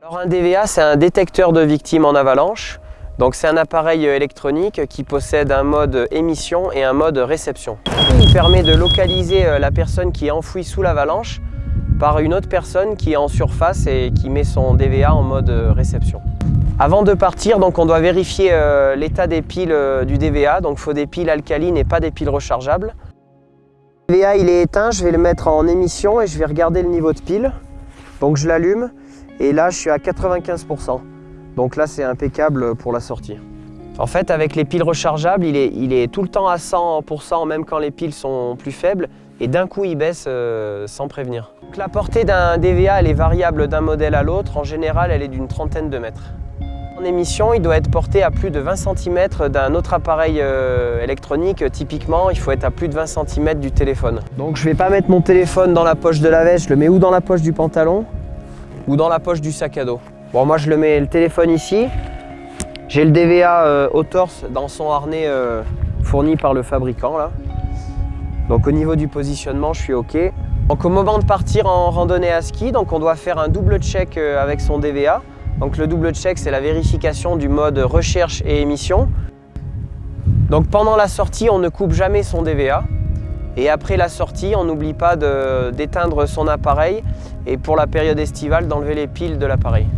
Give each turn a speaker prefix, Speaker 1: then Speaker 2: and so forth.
Speaker 1: Alors un DVA, c'est un détecteur de victimes en avalanche. Donc c'est un appareil électronique qui possède un mode émission et un mode réception. Il permet de localiser euh, la personne qui est enfouie sous l'avalanche par une autre personne qui est en surface et qui met son DVA en mode euh, réception. Avant de partir, donc, on doit vérifier euh, l'état des piles du DVA. Donc il faut des piles alcalines et pas des piles rechargeables. Le DVA il est éteint, je vais le mettre en émission et je vais regarder le niveau de pile. Donc je l'allume et là je suis à 95%. Donc là, c'est impeccable pour la sortie. En fait, avec les piles rechargeables, il est, tout le temps à 100%, même quand les piles sont plus faibles. Et d'un coup, il baisse euh, sans prévenir. la portée d'un DVA, elle est variable d'un modèle à l'autre. En général, elle est d'une trentaine de mètres. En émission, il doit être porté à plus de 20 cm d'un autre appareil euh, électronique. Typiquement, il faut être à plus de 20 cm du téléphone. Donc je ne vais pas mettre mon téléphone dans la poche de la veste, je le mets ou dans la poche du pantalon ou dans la poche du sac à dos? Bon, moi je le mets le téléphone ici. J'ai le DVA euh, au torse dans son harnais euh, fourni par le fabricant là. Donc au niveau du positionnement, je suis OK. Donc au moment de partir en randonnée à ski, donc on doit faire un double check avec son DVA. Donc le double check, c'est la vérification du mode recherche et émission. Donc pendant la sortie, on ne coupe jamais son DVA. Et après la sortie, on n'oublie pas d'éteindre son appareil et pour la période estivale, d'enlever les piles de l'appareil.